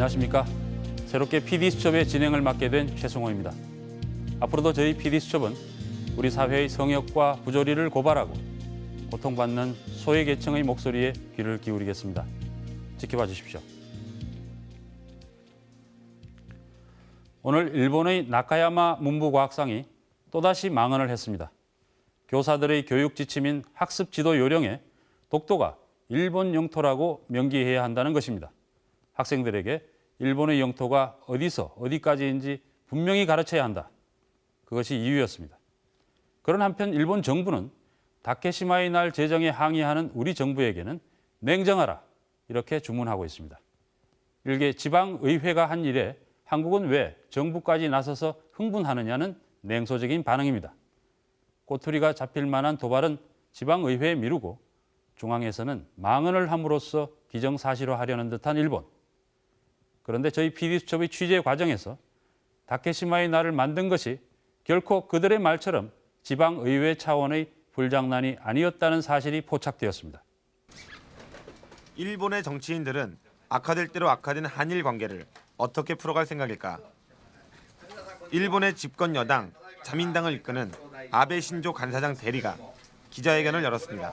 안녕하십니까. 새롭게 PD수첩의 진행을 맡게 된 최승호입니다. 앞으로도 저희 PD수첩은 우리 사회의 성역과 부조리를 고발하고 고통받는 소외계층의 목소리에 귀를 기울이겠습니다. 지켜봐 주십시오. 오늘 일본의 나카야마 문부과학상이 또다시 망언을 했습니다. 교사들의 교육 지침인 학습 지도 요령에 독도가 일본 영토라고 명기해야 한다는 것입니다. 학생들에게 일본의 영토가 어디서 어디까지인지 분명히 가르쳐야 한다. 그것이 이유였습니다. 그런 한편 일본 정부는 다케시마의 날 제정에 항의하는 우리 정부에게는 냉정하라 이렇게 주문하고 있습니다. 일개 지방의회가 한 일에 한국은 왜 정부까지 나서서 흥분하느냐는 냉소적인 반응입니다. 꼬투리가 잡힐 만한 도발은 지방의회에 미루고 중앙에서는 망언을 함으로써 기정사실화하려는 듯한 일본. 그런데 저희 PD수첩의 취재 과정에서 다케시마의 날을 만든 것이 결코 그들의 말처럼 지방의회 차원의 불장난이 아니었다는 사실이 포착되었습니다. 일본의 정치인들은 악화될 대로 악화된 한일 관계를 어떻게 풀어갈 생각일까? 일본의 집권 여당 자민당을 이끄는 아베 신조 간사장 대리가 기자회견을 열었습니다.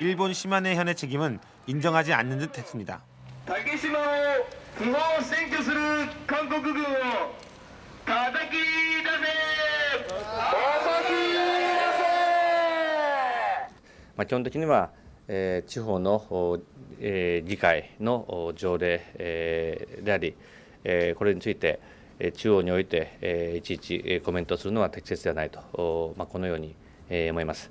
일본 시마네현의 책임은 인정하지 않는 듯 했습니다. 竹島を不法占拠する韓国軍を叩き出せ叩き出まあ、基本的には、えー地方の、おえー議会のお条例、えーであり、えーこれについてえー中央において、えーいちいちえーコメントするのは適切ではないと、おまあ、このように、えー思います。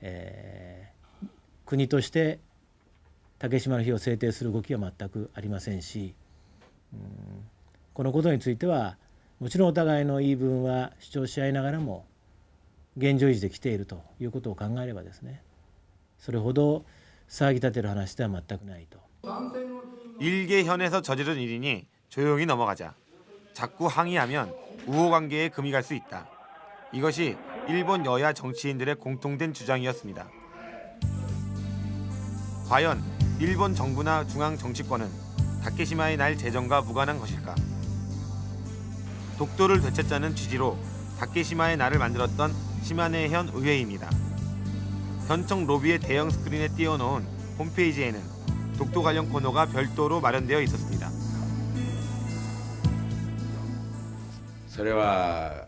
えー国として竹島の日を制定する動きは全くありませんし、うんこのことについてはもちろんお互いの言い分は主張し合いながらも現状維持できているということを考えればですねそれほど騒ぎ立てる話では全くないと。 일개현에서 저지른 일이니 조용히 넘어가자. 자꾸 항의하면 우호관계에 금이 갈 수 있다. 이것이 일본 여야 정치인들의 공통된 주장이었습니다. 과연 일본 정부나 중앙 정치권은 다케시마의 날 제정과 무관한 것일까? 독도를 되찾자는 취지로 다케시마의 날을 만들었던 시마네현 의회입니다. 현청 로비의 대형 스크린에 띄워놓은 홈페이지에는 독도 관련 코너가 별도로 마련되어 있었습니다. それはあの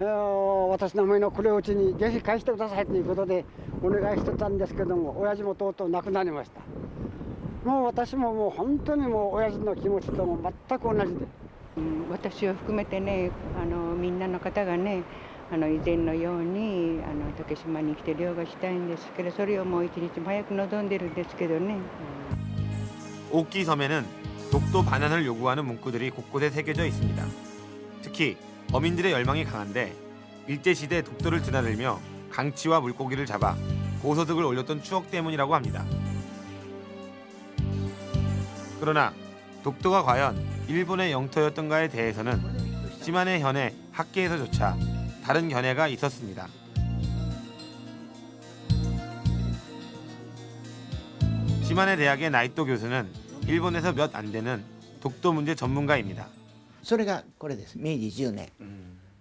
えー私の思いのこれをうちにぜひ返してくださいということでお願いしてたんですけども親父もとうとう亡くなりました もう私ももう本当にもう親父の気持ちとも全く同じで。うん私を含めてねあのみんなの方がねあの以前のようにあの竹島に来て漁がしたいんですけどそれをもう一日も早く望んでるんですけどね。 옥기 섬에는 독도 반환을 요구하는 문구들이 곳곳에 새겨져 있습니다. 특히 어민들의 열망이 강한데 일제시대 독도를 드나들며 강치와 물고기를 잡아 고소득을 올렸던 추억 때문이라고 합니다. 그러나 독도가 과연 일본의 영토였던가에 대해서는 시마네 현의 학계에서조차 다른 견해가 있었습니다. 시마네 대학의 나이토 교수는 일본에서 몇 안 되는 독도 문제 전문가입니다. それがこれです明治10年、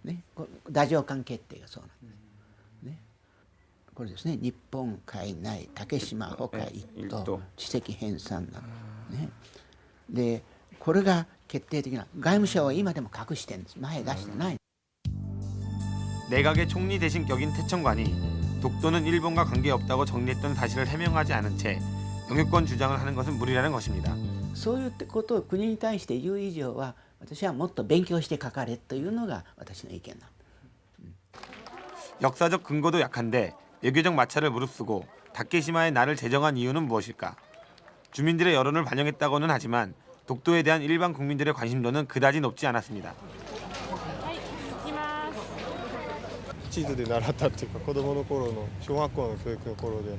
ね、こ太政官決定がそうなんです、ね、これですね日本海内竹島ほか一島地籍編纂など、ね、でこれが決定的な外務省は今でも隠してるんです前出してない 내각의 총리 대신 격인 태청관이 독도는 일본과 관계없다고 정리했던 사실을 해명하지 않은 채 영유권 주장을 하는 것은 무리라는 것입니다. そういうことを国に対して言う以上は 私はもっと勉強して書かれというのが私の意見なんです 역사적 근거도 약한데 외교적 마찰을 무릅쓰고 다케시마의 날을 제정한 이유는 무엇일까? 주민들의 여론을 반영했다고는 하지만 독도에 대한 일반 국민들의 관심도는 그다지 높지 않았습니다. 地図で習ったっていうか子供の頃の小学校の教育の頃で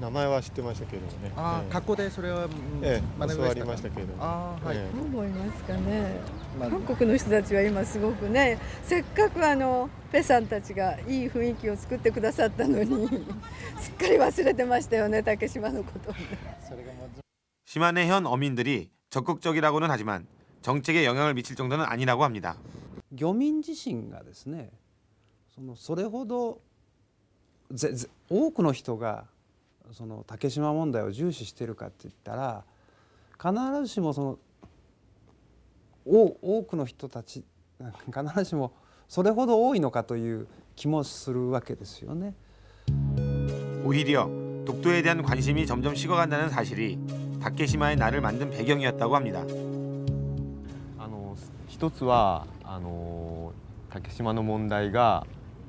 名前は知ってましたけれどもねええあー学校でそれは、うんええ学び教わりましたけれどもあーはい、ええどう思いますかね、韓国の人たちは今すごくねせっかくあのペさんたちがいい雰囲気を作ってくださったのにすっかり忘れてましたよね竹島のことをね。 시마네 현 어민들이 적극적이라고는 하지만 정책에 영향을 미칠 정도는 아니라고 합니다. 漁民自身がですねそのそれほどぜぜ多くの人が その竹島問題を重視しているかって言ったら必ずしもその多多くの人たち必ずしもそれほど多いのかという気もするわけですよね。 오히려 독도에 대한 관심이 점점 식어간다는 사실이 다케시마의 날을 만든 배경이었다고 합니다. あの一つはあの竹島の問題が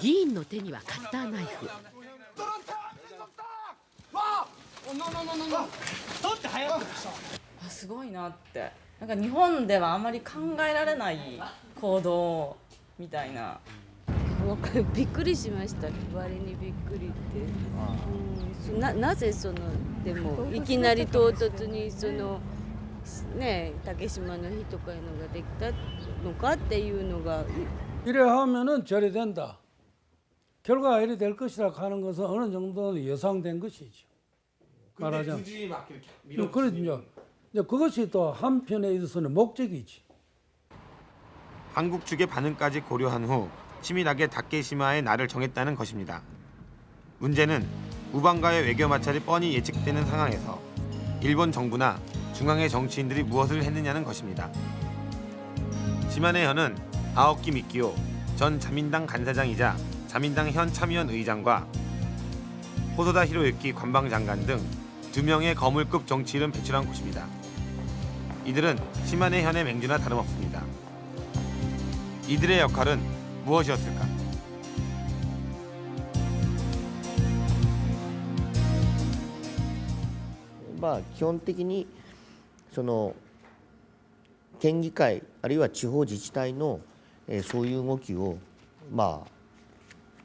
議員の手にはカッターナイフあすごいなってなんか日本ではあまり考えられない行動みたいなわかるびっくりしました割にびっくりって、うん、そななぜそのでもいきなり唐突にそのね竹島の日とかいうのができたのかっていうのが 이래 하면은 절이 된다. 결과가 이래 될 것이라 하는 것은 어느 정도는 예상된 것이죠. 말하자면. 음, 그렇죠. 이제 그것이 또 한편에 있어서는 목적이지. 한국 측의 반응까지 고려한 후 치밀하게 다케시마의 날을 정했다는 것입니다. 문제는 우방과의 외교 마찰이 뻔히 예측되는 상황에서 일본 정부나 중앙의 정치인들이 무엇을 했느냐는 것입니다. 시마네 현은 아오키 미키오 전 자민당 간사장이자 자민당 현 참의원 의장과 호소다 히로유키 관방장관 등 두 명의 거물급 정치인을 배출한 곳입니다. 이들은 시마네 현의 맹주나 다름없습니다. 이들의 역할은 무엇이었을까? まあ基本的にその県議会あるいは地方自治体の、えーそういう動きをまあ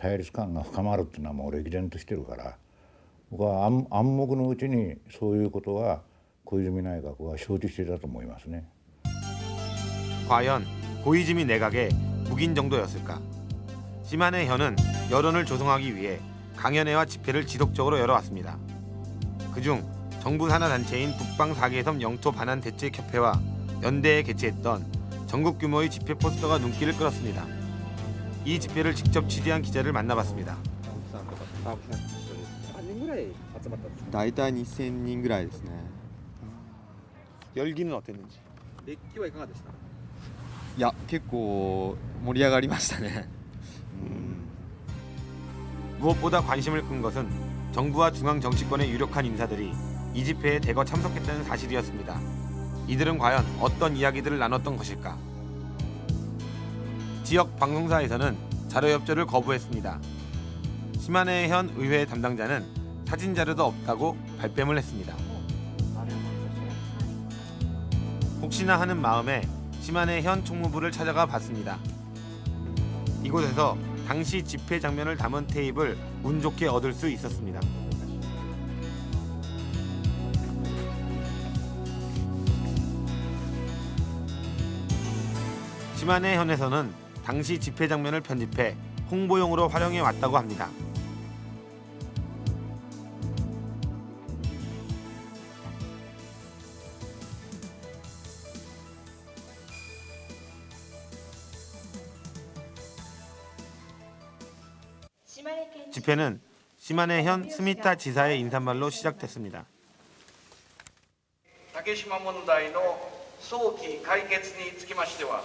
対立感が深まるっていうのはもう歴然としてるから僕は暗暗黙のうちにそういうことは小泉内閣は承知していたと思いますね。 과연 고이즈미 내각의 묵인 정도였을까? 시마네 현은 여론을 조성하기 위해 강연회와 집회를 지속적으로 열어왔습니다. 그중 정부 산하 단체인 북방 4개섬 영토 반환 대책협회와 연대에 개최했던 전국 규모의 집회 포스터가 눈길을 끌었습니다. 이 집회를 직접 취재한 기자를 만나봤습니다. 何人ぐらい集まったんですか大体2000人ぐらいですね 열기는 어땠는지? 熱気はいかがでしたいや結構盛り上がりましたね 무엇보다 관심을 끈 것은 정부와 중앙 정치권의 유력한 인사들이 이 집회에 대거 참석했다는 사실이었습니다. 이들은 과연 어떤 이야기들을 나눴던 것일까? 지역 방송사에서는 자료 협조를 거부했습니다. 시마네 현 의회 담당자는 사진 자료도 없다고 발뺌을 했습니다. 혹시나 하는 마음에 시마네 현 총무부를 찾아가 봤습니다. 이곳에서 당시 집회 장면을 담은 테이프를 운 좋게 얻을 수 있었습니다. 시마네 현에서는 당시 집회 장면을 편집해 홍보용으로 활용해 왔다고 합니다. 집회는 시마네 현 스미타 지사의 인사말로 시작됐습니다. 竹島問題の早期解決につきましては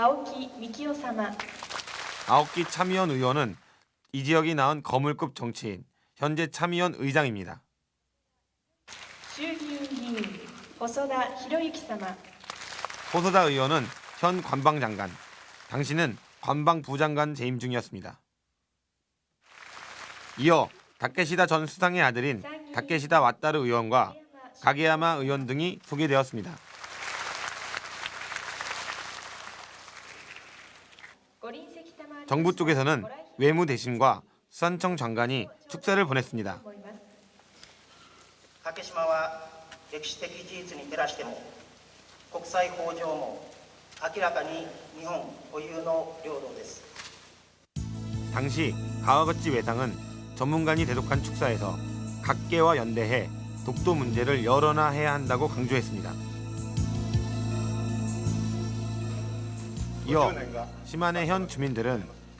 아오키 미키오 사마. 아오키 참의원 의원은 이 지역이 낳은 거물급 정치인, 현재 참의원 의장입니다. 주기인 호소다 히로유키 사마. 호소다 의원은 현 관방장관, 당신은 관방부장관 재임 중이었습니다. 이어 다케시다 전 수상의 아들인 다케시다 왓다르 의원과 가게야마 의원 등이 소개되었습니다. 정부 쪽에서는 외무 대신과 수산청 장관이 축사를 보냈습니다. 당시 가와거치 외상은 전문가니 대독한 축사에서 각계와 연대해 독도 문제를 열어놔야 한다고 강조했습니다. 이어 심안해 현 주민들은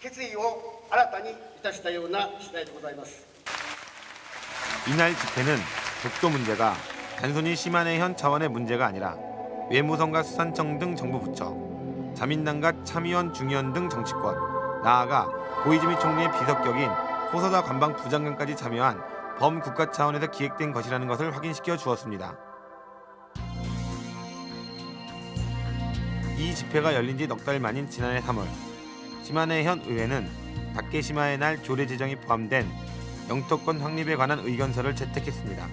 決意を新たにいたしたような次第でございます 이날 집회는 독도 문제가 단순히 시마네 현 차원의 문제가 아니라 외무성과 수산청 등 정부 부처, 자민당과 참의원 중의원 등 정치권, 나아가 고이즈미 총리의 비석격인 호소다 관방 부장관까지 참여한 범국가 차원에서 기획된 것이라는 것을 확인시켜 주었습니다. 이 집회가 열린 지 넉 달 만인 지난해 3월 시마네 현 의회는 다케시마의 날 조례 제정이 포함된 영토권 확립에 관한 의견서를 채택했습니다.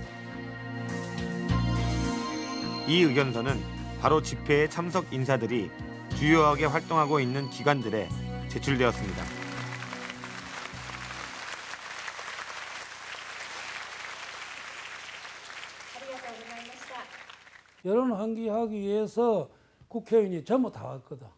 이 의견서는 바로 집회에 참석 인사들이 주요하게 활동하고 있는 기관들에 제출되었습니다. 여론 환기하기 위해서 국회의원이 전부 다 왔거든.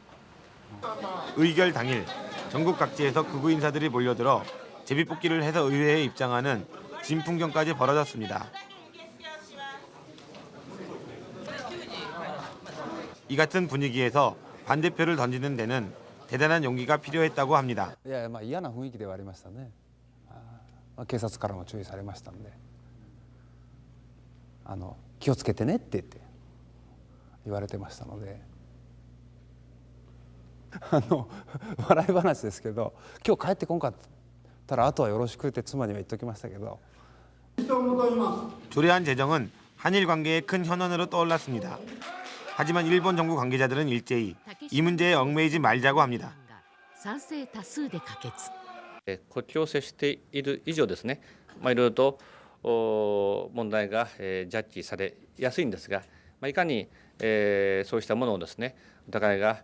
의결 당일 전국 각지에서 극우 인사들이 몰려들어 제비뽑기를 해서 의회에 입장하는 진풍경까지 벌어졌습니다. 이 같은 분위기에서 반대표를 던지는 데는 대단한 용기가 필요했다고 합니다. いやまあ嫌な雰囲気ではありましたねあーまあ警察からも注意されましたんであの気をつけてねって言って言われてましたので あの笑い話ですけど今日帰ってこんかったらあとはよろしくって妻には言っときましたけど。조례안제정은한일관계의큰현안으로떠올랐습니 다. 하지만 일본 정부 관계자들은 일제히 이 문제에 얽매이지 말자고 합니 다. 国境を接している以上ですね、まあ、いろいろと問題が、え、ジャッジされやすいんですが、まあ、いかに、え、そうしたものをですねお互いが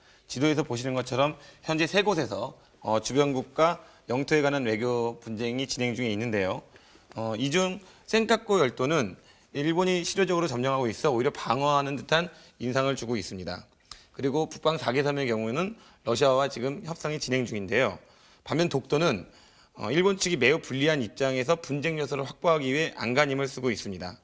지도에서 보시는 것처럼 현재 세 곳에서 어, 주변국가 영토에 관한 외교 분쟁이 진행 중에 있는데요. 어, 이중 센카코 열도는 일본이 실효적으로 점령하고 있어 오히려 방어하는 듯한 인상을 주고 있습니다. 그리고 북방 4개 섬의 경우에는 러시아와 지금 협상이 진행 중인데요. 반면 독도는 어, 일본 측이 매우 불리한 입장에서 분쟁 요소를 확보하기 위해 안간힘을 쓰고 있습니다.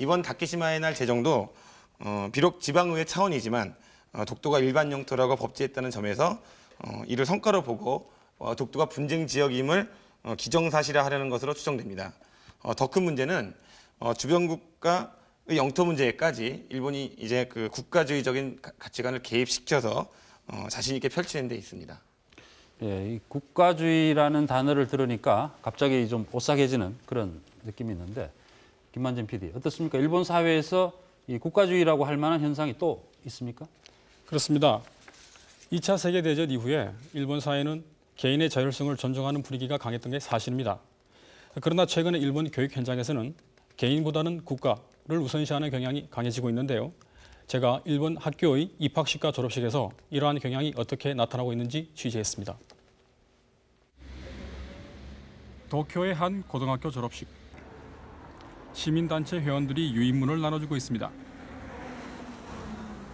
이번 다케시마의 날 제정도 어, 비록 지방의회 차원이지만 어, 독도가 일반 영토라고 법제했다는 점에서 어, 이를 성과로 보고 어, 독도가 분쟁 지역임을 어, 기정사실화 하려는 것으로 추정됩니다. 어, 더큰 문제는 어, 주변 국가의 영토 문제까지 일본이 이제 그 국가주의적인 가- 가치관을 개입시켜서 어, 자신 있게 펼치는 데 있습니다. 예, 이 국가주의라는 단어를 들으니까 갑자기 좀 오싹해지는 그런 느낌이 있는데 김만진 PD 어떻습니까? 일본 사회에서 이 국가주의라고 할 만한 현상이 또 있습니까? 그렇습니다. 2차 세계대전 이후에 일본 사회는 개인의 자율성을 존중하는 분위기가 강했던 게 사실입니다. 그러나 최근에 일본 교육 현장에서는 개인보다는 국가를 우선시하는 경향이 강해지고 있는데요. 제가 일본 학교의 입학식과 졸업식에서 이러한 경향이 어떻게 나타나고 있는지 취재했습니다. 도쿄의 한 고등학교 졸업식. 시민단체 회원들이 유인문을 나눠주고 있습니다.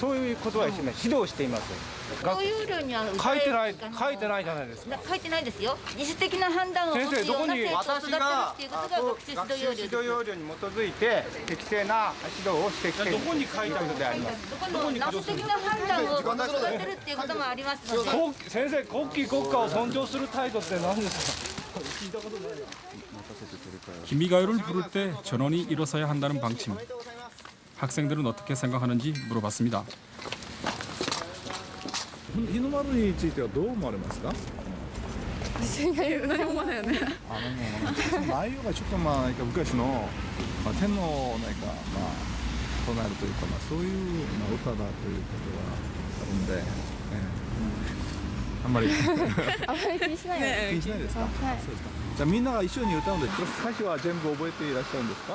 そういうことはしてない指導しています学有料には書いてない書いてないじゃないですか書いてないですよ自主的な判断を持つよ先生どこにうな生徒を育てるっていうことが学習学習指導要領です指導要領に基づいて適正な指導をしてきているどこに書いてあることでありますどこの自主的な判断を育てるっていうこともありますので国先生国旗国家を尊重する態度って何ですか聞いたことない 기미가요를 부를 때 전원이 일어서야 한다는 방침. 학생들은 어떻게 생각하는지 물어봤습니다. 日の丸についてはどう思われますか私が言う何も思わないよね その内容がちょっとまあなんか昔の、まあ、天皇をなんかまあ唱えるというか、まあ、そういう、まあ、歌だということがあるんで、ええあんまりあんまり気にしない気にしないですか、はいそうですかじゃあみんなが一緒に歌うんでこれ歌詞は全部覚えていらっしゃるんですか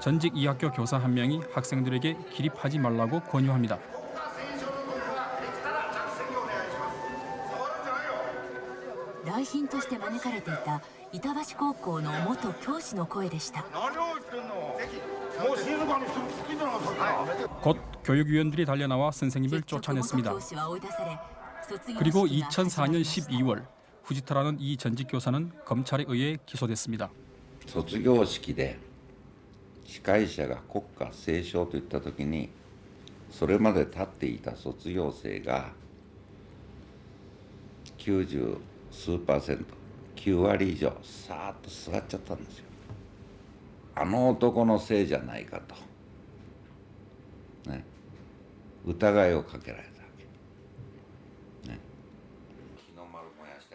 전직 이 학교 교사 한 명이 학생들에게 기립하지 말라고 권유합니다. 来賓として招かれていた板橋高校の元教師の声でした。 곧 교육위원들이 달려나와 선생님을 쫓아냈습니다. 教師は追い出され、卒業 그리고 式が始まり 2004년 12월 후지타라는 이 전직 교사는 검찰에 의해 기소됐습니다. 卒業式で 司会者が国歌斉唱といった時にそれまで立っていた卒業生が90数パーセント9割以上さーっと座っちゃったんですよ。あの男のせいじゃないかと、ね、疑いをかけられたわけ。ね、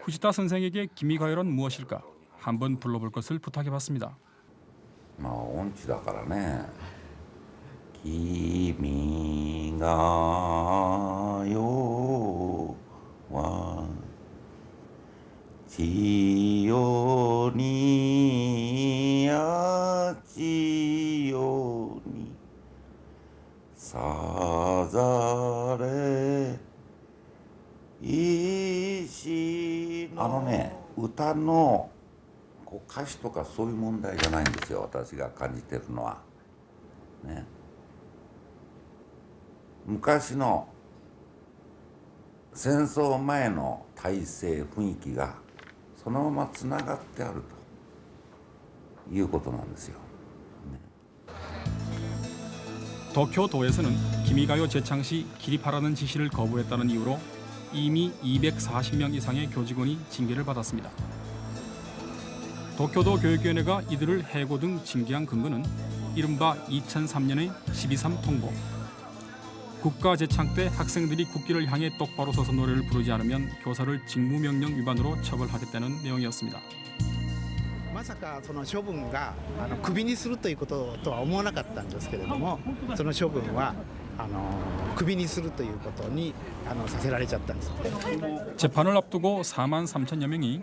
후지타 선생에게 기미가요란 무엇일까 한번 불러볼 것을 부탁해봤습니다. まあ音痴だからね「君が代は千代にあちよにさざれ石の」あのね歌のこう歌詞とかそういう問題じゃないんですよ私が感じてるのは。ね。昔の戦争前の体制雰囲気がそのままつながってあるということなんですよ。 도쿄도에서는 기미가요 재창 시 기립하라는 지시를 거부했다는 이유로 이미 240명 이상의 교직원이 징계를 받았습니다. 도쿄도 교육위원회가 이들을 해고 등 징계한 근거는 이른바 2003년의 12.3 통보. 국가 재창 때 학생들이 국기를 향해 똑바로 서서 노래를 부르지 않으면 교사를 직무명령 위반으로 처벌하겠다는 내용이었습니다. まさかその処分があのクビにするということとは思わなかったんですけれどもその処分はあのクビにするということにあのさせられちゃったんです。 재판을 앞두고 4만 3천여 명이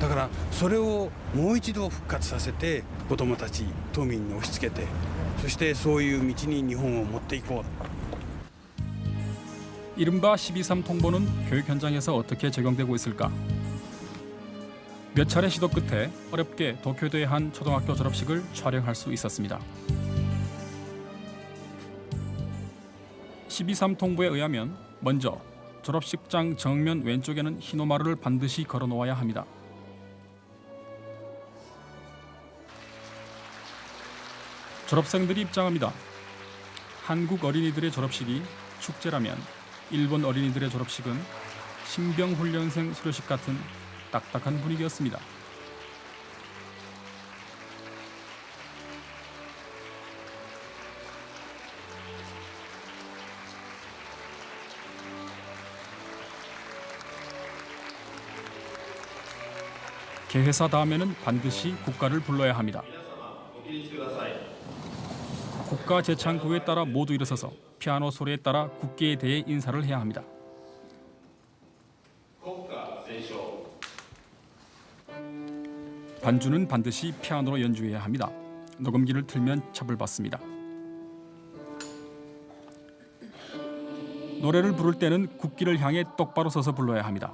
だからそれをもう一度復活させて子どもたち都民に押し付けてそしてそういう道に日本を持っていこう 이른바 12.3 통보는 교육 현장에서 어떻게 적용되고 있을까? 몇 차례 시도 끝에 어렵게 도쿄도의 한 초등학교 졸업식을 촬영할 수 있었습니다. 12.3 통보에 의하면 먼저 졸업식장 정면 왼쪽에는 흰오마루를 반드시 걸어 놓아야 합니다. 졸업생들이 입장합니다. 한국 어린이들의 졸업식이 축제라면 일본 어린이들의 졸업식은 신병훈련생 수료식 같은 딱딱한 분위기였습니다. 개회사 다음에는 반드시 국가를 불러야 합니다. 국가 재창구에 따라 모두 일어서서 피아노 소리에 따라 국기에 대해 인사를 해야 합니다. 반주는 반드시 피아노로 연주해야 합니다. 녹음기를 틀면 처벌받습니다. 노래를 부를 때는 국기를 향해 똑바로 서서 불러야 합니다.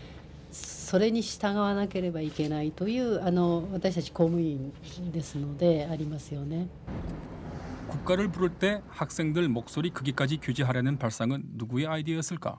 それに従わなければいけないというあの私たち公務員ですのでありますよね。 국가를 부를 때 학생들 목소리 크기까지 규제하려는 발상은 누구의 아이디어였을까?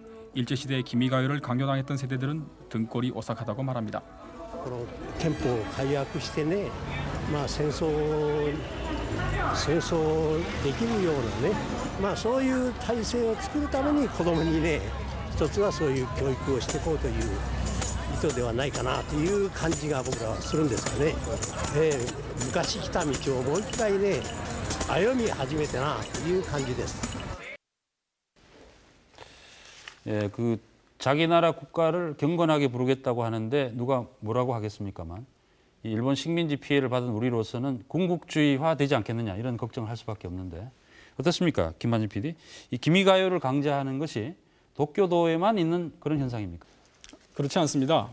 일제시대 기미가요를 강요당했던 세대들은 등골이 오싹하다고 말합니다. この憲法を改悪してね、まあ、戦争戦争できるようなね、まあ、そういう体制を作るために子どもにね一つはそういう教育をしていこうという意図ではないかなという感じが僕らはするんですかね、えー昔来た道をもう一回ね歩み始めてなという感じです。 예, 그 자기 나라 국가를 경건하게 부르겠다고 하는데 누가 뭐라고 하겠습니까만 이 일본 식민지 피해를 받은 우리로서는 군국주의화 되지 않겠느냐 이런 걱정을 할 수밖에 없는데 어떻습니까, 김만진 PD? 이 기미가요를 강제하는 것이 도쿄도에만 있는 그런 현상입니까? 그렇지 않습니다.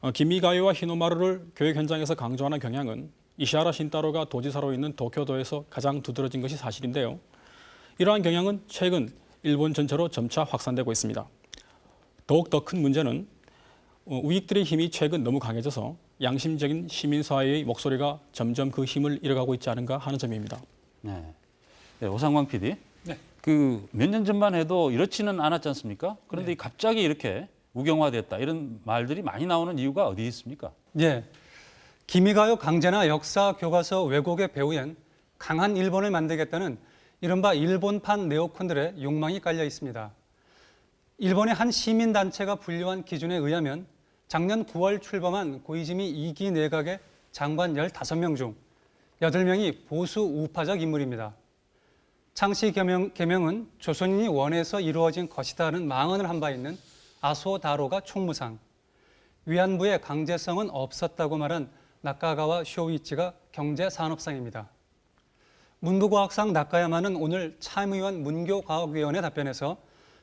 어, 기미가요와 히노마루를 교육 현장에서 강조하는 경향은 이시하라 신따로가 도지사로 있는 도쿄도에서 가장 두드러진 것이 사실인데요. 이러한 경향은 최근 일본 전체로 점차 확산되고 있습니다. 더욱 더 큰 문제는 어, 우익들의 힘이 최근 너무 강해져서 양심적인 시민사회의 목소리가 점점 그 힘을 잃어가고 있지 않은가 하는 점입니다. 네. 네, 오상광 PD. 네. 그 몇 년 전만 해도 이렇지는 않았지 않습니까? 그런데 갑자기 이렇게 우경화됐다 이런 말들이 많이 나오는 이유가 어디 있습니까? 예. 기미가요 강제나 역사 교과서 왜곡의 배후엔 강한 일본을 만들겠다는 이른바 일본판 네오콘들의 욕망이 깔려 있습니다. 일본의 한 시민단체가 분류한 기준에 의하면 작년 9월 출범한 고이즈미 2기 내각의 장관 15명 중 8명이 보수 우파적 인물입니다. 창씨 개명, 개명은 조선인이 원해서 이루어진 것이다는 망언을 한 바 있는 아소다로가 총무상, 위안부의 강제성은 없었다고 말한 나카가와 쇼이치가 경제산업상입니다. 문부과학상 나카야마는 오늘 참의원 문교과학위원회 답변에서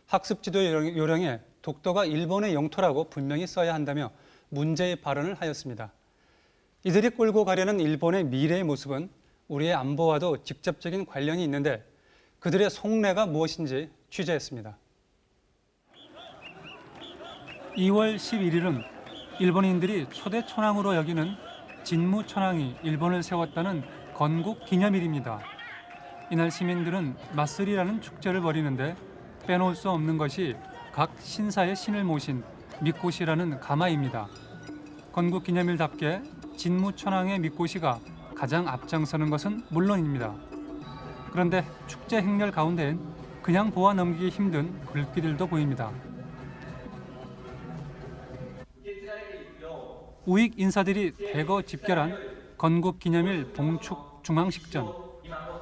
학습지도 요령에 독도가 일본의 영토라고 분명히 써야 한다며 문제의 발언을 하였습니다. 이들이 끌고 가려는 일본의 미래의 모습은 우리의 안보와도 직접적인 관련이 있는데 그들의 속내가 무엇인지 취재했습니다. 2월 11일은 일본인들이 초대 천황으로 여기는 진무 천황이 일본을 세웠다는 건국 기념일입니다. 이날 시민들은 마쓰리라는 축제를 벌이는데 빼놓을 수 없는 것이 각 신사의 신을 모신 미꽃이라는 가마입니다. 건국 기념일답게 진무 천황의 미꽃이가 가장 앞장서는 것은 물론입니다. 그런데 축제 행렬 가운데엔 그냥 보아 넘기기 힘든 글귀들도 보입니다. 우익 인사들이 대거 집결한 건국 기념일 봉축 중앙식전,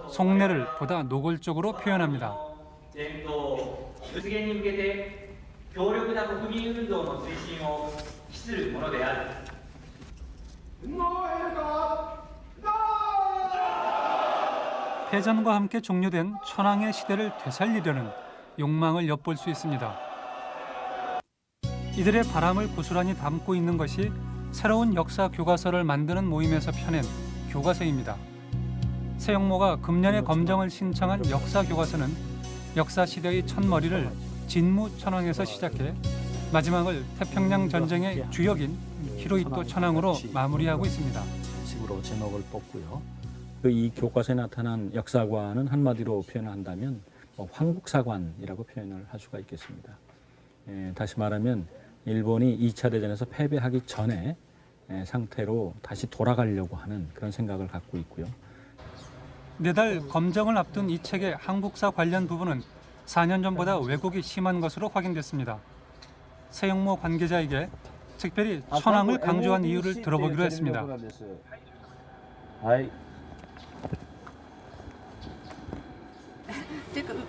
속내를 보다 노골적으로 표현합니다. 패전과 함께 종료된 천황의 시대를 되살리려는 욕망을 엿볼 수 있습니다. 이들의 바람을 고스란히 담고 있는 것이 새로운 역사 교과서를 만드는 모임에서 펴낸 교과서입니다. 세영모가 금년에 검정을 신청한 역사 교과서는 역사 시대의 첫머리를 진무 천황에서 시작해 마지막을 태평양 전쟁의 주역인 히로히토 천황으로 마무리하고 있습니다. 식으로 제목을 뽑고요. 이 교과서에 나타난 역사관은 한마디로 표현한다면 뭐 황국사관이라고 표현을 할 수가 있겠습니다. 에, 다시 말하면 일본이 2차 대전에서 패배하기 전에 에, 상태로 다시 돌아가려고 하는 그런 생각을 갖고 있고요. 내달 검정을 앞둔 이 책의 한국사 관련 부분은 4년 전보다 왜곡이 심한 것으로 확인됐습니다. 세영모 관계자에게 특별히 천황을 강조한 이유를 들어보기로 했습니다.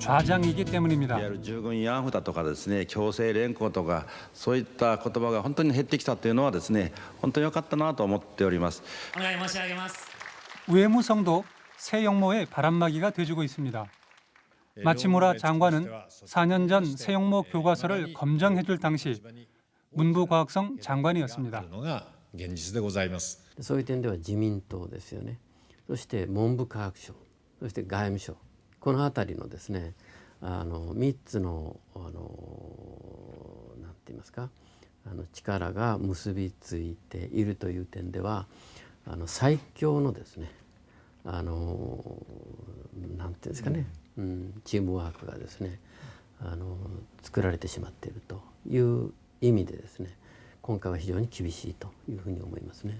좌장이기 때문입니다. いわゆる従軍慰安婦だとかですね強制連行とかそういった言葉が本当に減ってきたというのはですね本当に良かったなと思っております。お願い申し上げます。 외무성도 세영모의 바람막이가 돼주고 있습니다. 마치무라 장관은 4년 전 세영모 교과서를 검정해줄 당시 문부과학성 장관이었습니다. 現実でございます。そういう点では自民党ですよねそして文部科学省そして外務省 この辺りのですねあの3つのあのなんて言いますかあの力が結びついているという点ではあの最強のですねあのなんていうんですかね、うん、チームワークがですねあの作られてしまっているという意味でですね今回は非常に厳しいというふうに思いますね。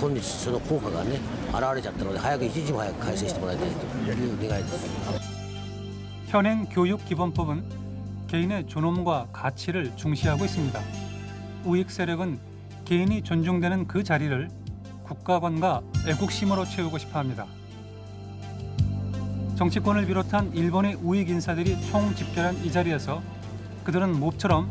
今日その効果がね現れちゃったので早く一日も早く改正してもらいたいという願いです 현행 교육기본법은 개인의 존엄과 가치를 중시하고 있습니다. 우익 세력은 개인이 존중되는 그 자리를 국가관과 애국심으로 채우고 싶어합니다. 정치권을 비롯한 일본의 우익 인사들이 총집결한 이 자리에서 그들은 몹처럼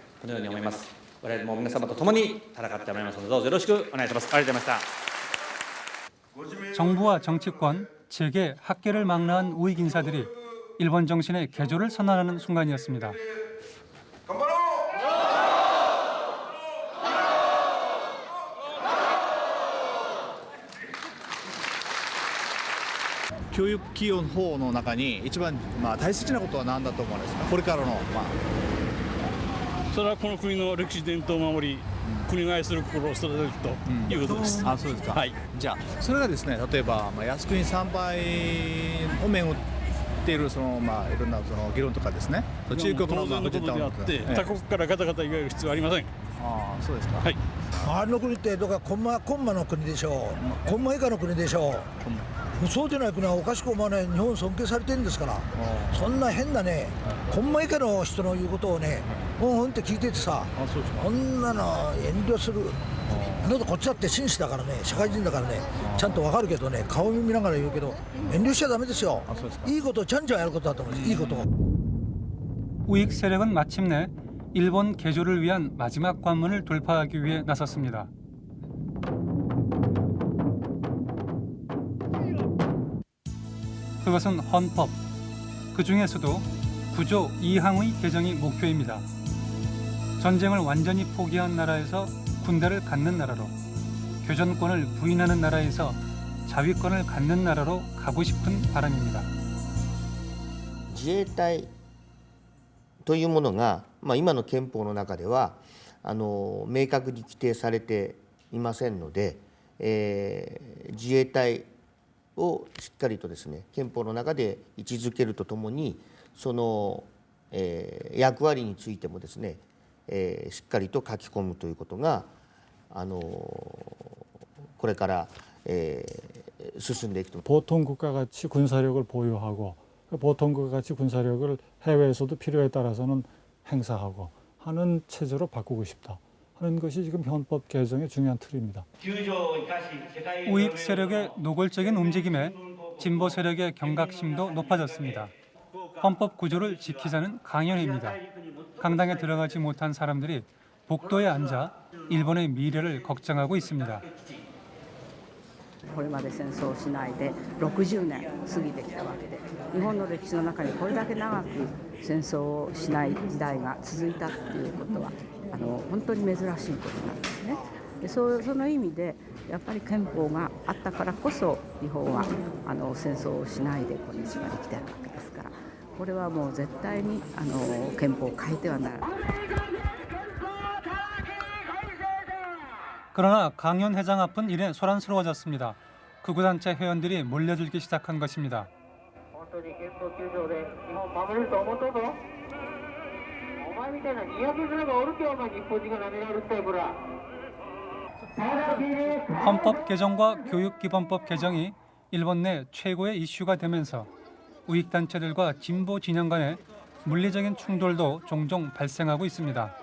このように思います我々も皆様と共に戦ってまいりますのでどうぞよろしくお願いしますありがとうございました 정부와 정치권, 재계, 학계를 망라한 우익 인사들이 일본 정신의 개조를 선언하는 순간이었습니다. 教育基本法の中に一番まあ大切なことは何だと思うんですかこれからのまあ それはこの国の歴史伝統を守り、国が愛する心を育てるということです。あそうですか、はい、じゃあそれがですね例えば、まあ、靖国参拝をめぐっているその、まあ、いろんなその議論とかですね。中国の当然のことであって、他国からガタガタ言われる必要はありません。ああそうですか。はい周りの国ってどこかコンマコンマの国でしょう、コンマ以下の国でしょう、そうでない国はおかしく思わない、日本尊敬されてるんですから、そんな変なね、コンマ以下の人の言うことをね、うんうんって聞いててさ、そんなの遠慮する、だってこっちだって紳士だからね、社会人だからね、ちゃんとわかるけどね、顔見ながら言うけど、遠慮しちゃだめですよ、いいことをちゃんちゃんやることだと思うんです、いいことを。 우익 세력은 마침내 일본 개조를 위한 마지막 관문을 돌파하기 위해 나섰습니다. 그것은 헌법, 그 중에서도 구조 2항의 개정이 목표입니다. 전쟁을 완전히 포기한 나라에서 군대를 갖는 나라로, 교전권을 부인하는 나라에서 자위권을 갖는 나라로 가고 싶은 바람입니다. 自衛隊というものが、 まあ、今の憲法の中ではあの明確に規定されていませんので、えー自衛隊をしっかりとですね憲法の中で位置づけるとともにその、えー役割についてもですね、えーしっかりと書き込むということがあのこれから、えー進んでいくと 보통국가 가치 군사력을 보유하고 그 보통국가 가치 군사력을 해외에서도 필요에 따라서는 행사하고 하는 체제로 바꾸고 싶다 하는 것이 지금 헌법 개정의 중요한 틀입니다. 우익 세력의 노골적인 움직임에 진보 세력의 경각심도 높아졌습니다. 헌법 구조를 지키자는 강연회입니다. 강당에 들어가지 못한 사람들이 복도에 앉아 일본의 미래를 걱정하고 있습니다. これまで戦争をしないで60年過ぎてきたわけで日本の歴史の中にこれだけ長く 戦争をしない時代が続いたっていうことはあの本当に珍しいことなんですね。でそうその意味でやっぱり憲法があったからこそ日本はあの戦争をしないで今日まで来てるわけですからこれはもう絶対にあの憲法を変えてはならない。 그러나 강연 회장 앞은 이래 소란스러워졌습니다. 극우단체 회원들이 몰려들기 시작한 것입니다. 本当に憲法9条で日本守れると思っとうぞお前みたいなにやけ面がおるけお前日本人が舐められるってこら 헌법 개정과 교육기본법 개정이 일본 내 최고의 이슈가 되면서 우익 단체들과 진보 진영 간의 물리적인 충돌도 종종 발생하고 있습니다.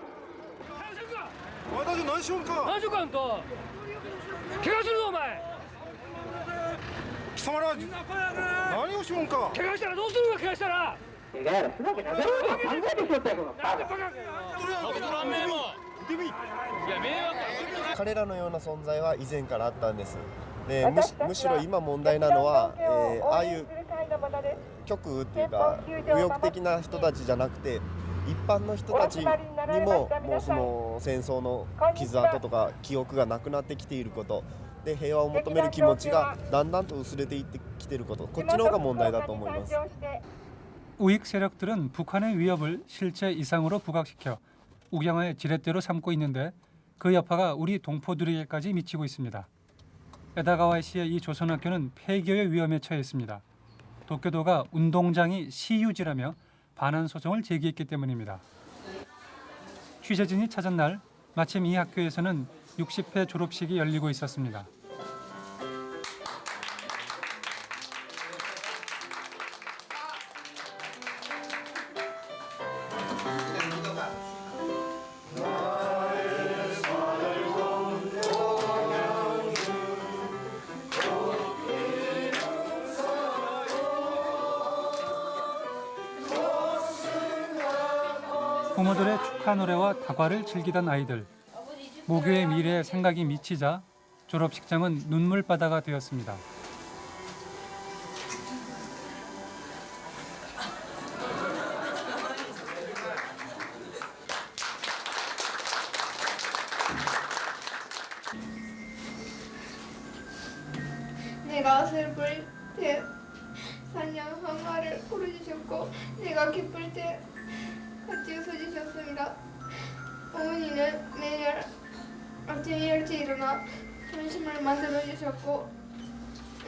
貴様ら何をしよんか。怪我したらどうするか怪我したら。いやいや、すなわけなかろうと考えてしまったよ、このバカ。いや迷惑彼らのような存在は以前からあったんです。でむしむしろ今問題なのは、えーああいう極右っていうか右翼的な人たちじゃなくて一般の人たちにももうその戦争の傷跡とか記憶がなくなってきていることで平和を求める気持ちがだんだんと薄れていってきていることこっちの方が問題だと思います。 우익 세력들은 북한의 위협을 실제 이상으로 부각시켜 우경화의 지렛대로 삼고 있는데 그 여파가 우리 동포들에게까지 미치고 있습니다. 에다가와 시의 이 조선학교는 폐교의 위험에 처해 있습니다. 도쿄도가 운동장이 시유지라며 반환 소송을 제기했기 때문입니다. 취재진이 찾은 날 마침 이 학교에서는 60회 졸업식이 열리고 있었습니다. 다과를 즐기던 아이들. 모교의 미래에 생각이 미치자 졸업식장은 눈물바다가 되었습니다. 내가 슬플 때 사냥항아를 고르주셨고 내가 기쁠 때 같이 웃어주셨습니다. 어머니는 매일 아침 일찍 일어나 점심을 만들어 주셨고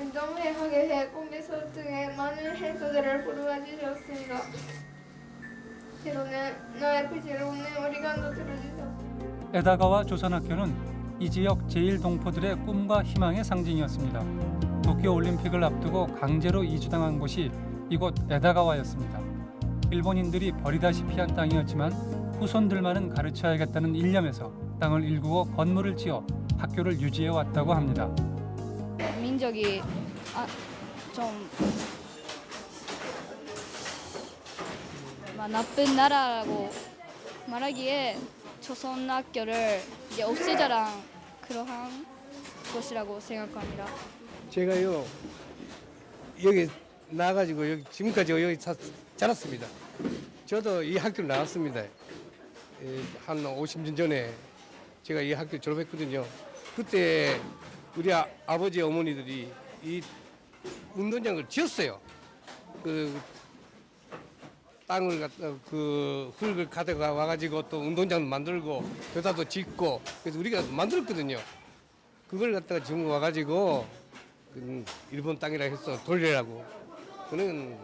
운동회 하게 해 꿈에서 등에 많은 행사들을 보러 주셨습니다. 때로는 나의 부지를 웃는 오리간도 들어주셨습니다. 에다가와 조선학교는 이 지역 제일동포들의 꿈과 희망의 상징이었습니다. 도쿄올림픽을 앞두고 강제로 이주당한 곳이 이곳 에다가와였습니다. 일본인들이 버리다시피 한 땅이었지만 후손들만은 가르쳐야겠다는 일념에서 땅을 일구어 건물을 지어 학교를 유지해 왔다고 합니다. 민족이 아, 좀 마, 나쁜 나라라고 말하기에 조선 학교를 이제 없애자랑 그러한 것이라고 생각합니다. 제가요 여기 나가지고 여기 지금까지 여기 사, 자랐습니다. 저도 이 학교를 나왔습니다. 예, 한 50년 전에 제가 이 학교 졸업했거든요. 그때 우리 아, 아버지 어머니들이 이 운동장을 지었어요. 그 땅을 갖다 그 흙을 가져가 와가지고 또 운동장 만들고 교사도 짓고 그래서 우리가 만들었거든요. 그걸 갖다가 지금 와가지고 그 일본 땅이라 해서 돌리라고 그는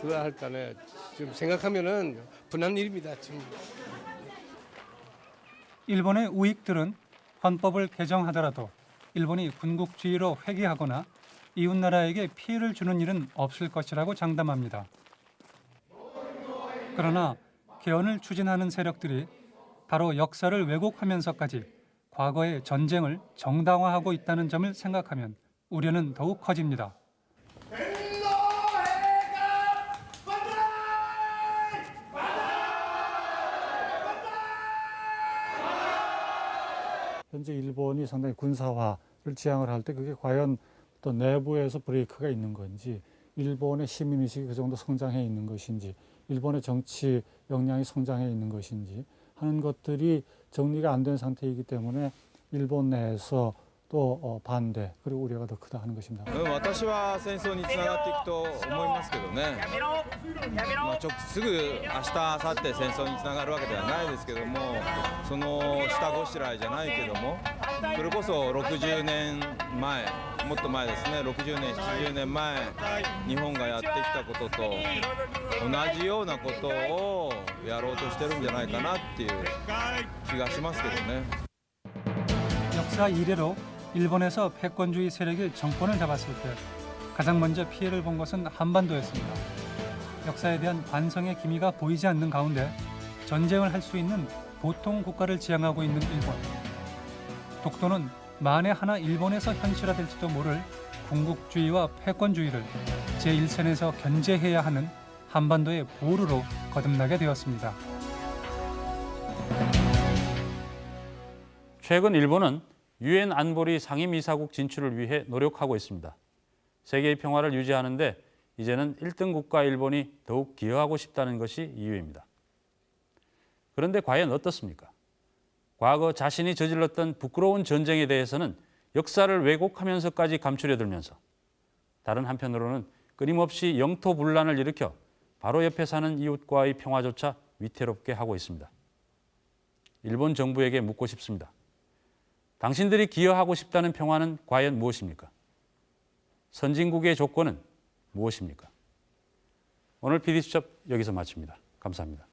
그거 할까는 지금 생각하면은 분한 일입니다. 지금. 일본의 우익들은 헌법을 개정하더라도 일본이 군국주의로 회귀하거나 이웃나라에게 피해를 주는 일은 없을 것이라고 장담합니다. 그러나 개헌을 추진하는 세력들이 바로 역사를 왜곡하면서까지 과거의 전쟁을 정당화하고 있다는 점을 생각하면 우려는 더욱 커집니다. 현재 일본이 상당히 군사화 지향을 할 때 그게 과연 또 내부에서 브레이크가 있는 건지 일본의 시민의식이 그 정도 성장해 있는 것인지 일본의 정치 역량이 성장해 있는 것인지 하는 것들이 정리가 안 된 상태이기 때문에 일본 내에서 또 어, 반대 그리고 우려가 더 크다 하는 것입니다. うん私は戦争につながっていくと思いますけどね、まあ、直すぐ明日明後日戦争につながるわけではないですけどもその下ごしらえじゃないけどもそれこそ60年前もっと前ですね60年70年前日本がやってきたことと同じようなことをやろうとしてるんじゃないかなっていう気がしますけどね。 일본에서 패권주의 세력이 정권을 잡았을 때 가장 먼저 피해를 본 것은 한반도였습니다. 역사에 대한 반성의 기미가 보이지 않는 가운데 전쟁을 할 수 있는 보통 국가를 지향하고 있는 일본. 독도는 만에 하나 일본에서 현실화될지도 모를 군국주의와 패권주의를 제1선에서 견제해야 하는 한반도의 보루로 거듭나게 되었습니다. 최근 일본은 유엔 안보리 상임이사국 진출을 위해 노력하고 있습니다. 세계의 평화를 유지하는 데 이제는 1등 국가 일본이 더욱 기여하고 싶다는 것이 이유입니다. 그런데 과연 어떻습니까? 과거 자신이 저질렀던 부끄러운 전쟁에 대해서는 역사를 왜곡하면서까지 감추려 들면서 다른 한편으로는 끊임없이 영토 분란을 일으켜 바로 옆에 사는 이웃과의 평화조차 위태롭게 하고 있습니다. 일본 정부에게 묻고 싶습니다. 당신들이 기여하고 싶다는 평화는 과연 무엇입니까? 선진국의 조건은 무엇입니까? 오늘 PD수첩 여기서 마칩니다. 감사합니다.